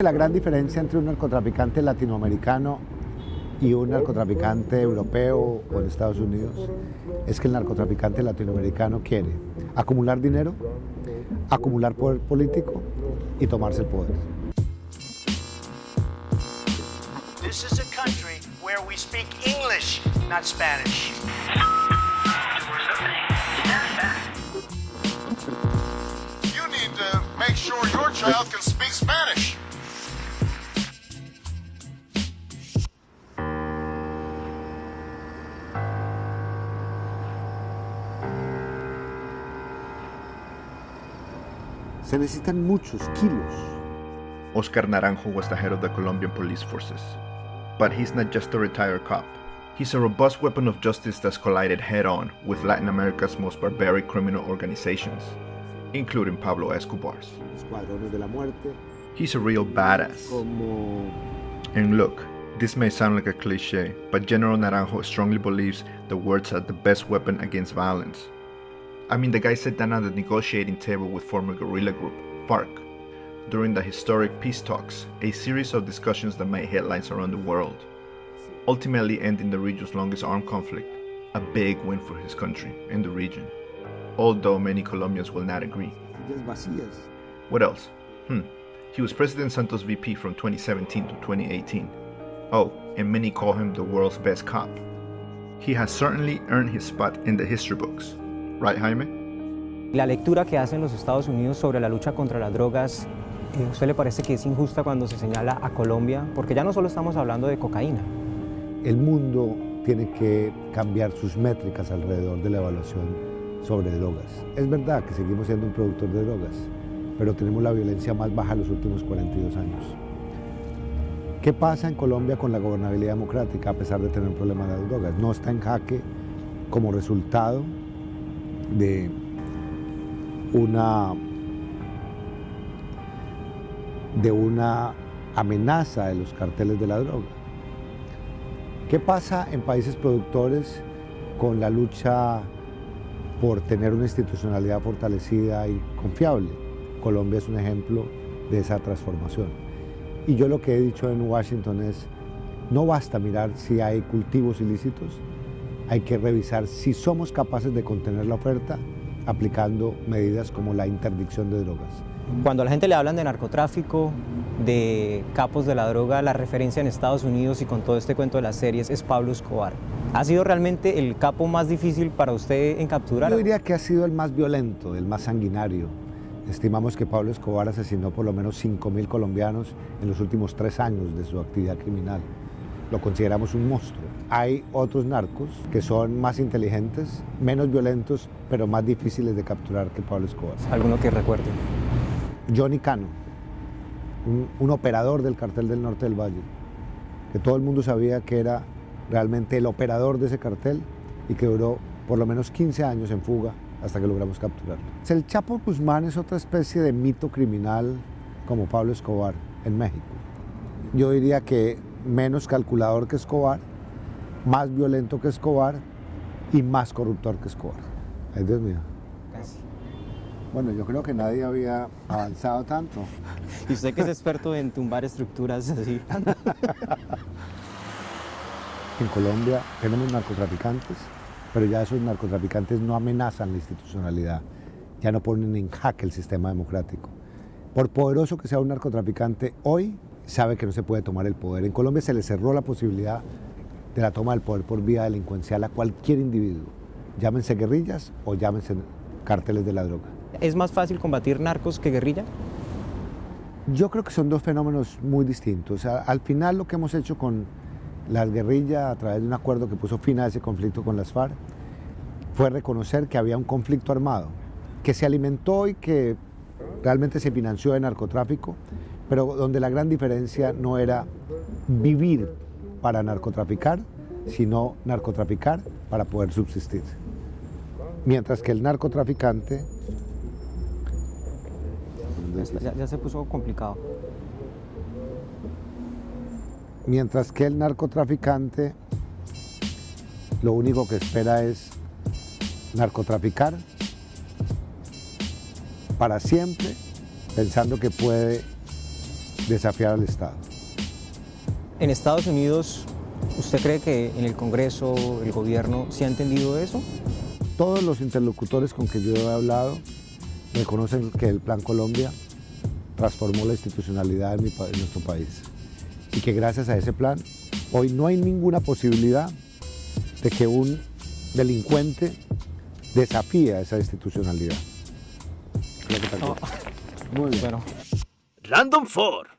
La gran diferencia entre un narcotraficante latinoamericano y un narcotraficante europeo o en Estados Unidos es que el narcotraficante latinoamericano quiere acumular dinero, acumular poder político y tomarse el poder. This is a country where we speak English, not Spanish. You need to make sure your child can speak Spanish. Se necesitan muchos kilos. Oscar Naranjo was the head of the Colombian police forces. But he's not just a retired cop. He's a robust weapon of justice that's collided head on with Latin America's most barbaric criminal organizations, including Pablo Escobar's. Escuadrones de la muerte, He's a real badass. como And look, this may sound like a cliche, but General Naranjo strongly believes the words are the best weapon against violence. I mean, the guy sat down at the negotiating table with former guerrilla group, FARC, during the historic peace talks, a series of discussions that made headlines around the world, ultimately ending the region's longest armed conflict, a big win for his country and the region, although many Colombians will not agree. What else? Hmm. He was President Santos VP from 2017 to 2018. Oh, and many call him the world's best cop. He has certainly earned his spot in the history books. Right, Jaime? La lectura que hacen los Estados Unidos sobre la lucha contra las drogas, eh, ¿a usted le parece que es injusta cuando se señala a Colombia? Porque ya no solo estamos hablando de cocaína. El mundo tiene que cambiar sus métricas alrededor de la evaluación sobre drogas. Es verdad que seguimos siendo un productor de drogas, pero tenemos la violencia más baja en los últimos 42 años. ¿Qué pasa en Colombia con la gobernabilidad democrática a pesar de tener un problema de las drogas? No está en jaque como resultado de una de una amenaza de los carteles de la droga. ¿Qué pasa en países productores con la lucha por tener una institucionalidad fortalecida y confiable? Colombia es un ejemplo de esa transformación. Y yo lo que he dicho en Washington es, no basta mirar si hay cultivos ilícitos, hay que revisar si somos capaces de contener la oferta aplicando medidas como la interdicción de drogas. Cuando a la gente le hablan de narcotráfico, de capos de la droga, la referencia en Estados Unidos y con todo este cuento de las series es Pablo Escobar. ¿Ha sido realmente el capo más difícil para usted en capturar? Yo diría que ha sido el más violento, el más sanguinario. Estimamos que Pablo Escobar asesinó por lo menos 5.000 colombianos en los últimos tres años de su actividad criminal. Lo consideramos un monstruo. Hay otros narcos que son más inteligentes, menos violentos, pero más difíciles de capturar que Pablo Escobar. Alguno que recuerde. Johnny Cano, un, un operador del cartel del norte del Valle, que todo el mundo sabía que era realmente el operador de ese cartel y que duró por lo menos 15 años en fuga hasta que logramos capturarlo. El Chapo Guzmán es otra especie de mito criminal como Pablo Escobar en México. Yo diría que menos calculador que Escobar, más violento que Escobar y más corruptor que Escobar. Ay, Dios mío. Casi. Bueno, yo creo que nadie había avanzado tanto. Y usted que es experto en tumbar estructuras así. En Colombia tenemos narcotraficantes, pero ya esos narcotraficantes no amenazan la institucionalidad, ya no ponen en jaque el sistema democrático. Por poderoso que sea un narcotraficante, hoy sabe que no se puede tomar el poder. En Colombia se le cerró la posibilidad de la toma del poder por vía delincuencial a cualquier individuo, llámense guerrillas o llámense cárteles de la droga. ¿Es más fácil combatir narcos que guerrilla? Yo creo que son dos fenómenos muy distintos. Al final lo que hemos hecho con las guerrillas a través de un acuerdo que puso fin a ese conflicto con las FARC fue reconocer que había un conflicto armado, que se alimentó y que realmente se financió de narcotráfico, pero donde la gran diferencia no era vivir para narcotraficar, sino narcotraficar para poder subsistir. Mientras que el narcotraficante Ya, ya se puso complicado. Mientras que el narcotraficante lo único que espera es narcotraficar para siempre, pensando que puede desafiar al Estado. En Estados Unidos, ¿usted cree que en el Congreso, el gobierno, se ha entendido eso? Todos los interlocutores con que yo he hablado reconocen que el Plan Colombia transformó la institucionalidad en, mi pa- en nuestro país y que gracias a ese plan hoy no hay ninguna posibilidad de que un delincuente desafíe a esa institucionalidad. Creo que tal cual. Muy bien. Bueno, Random 4.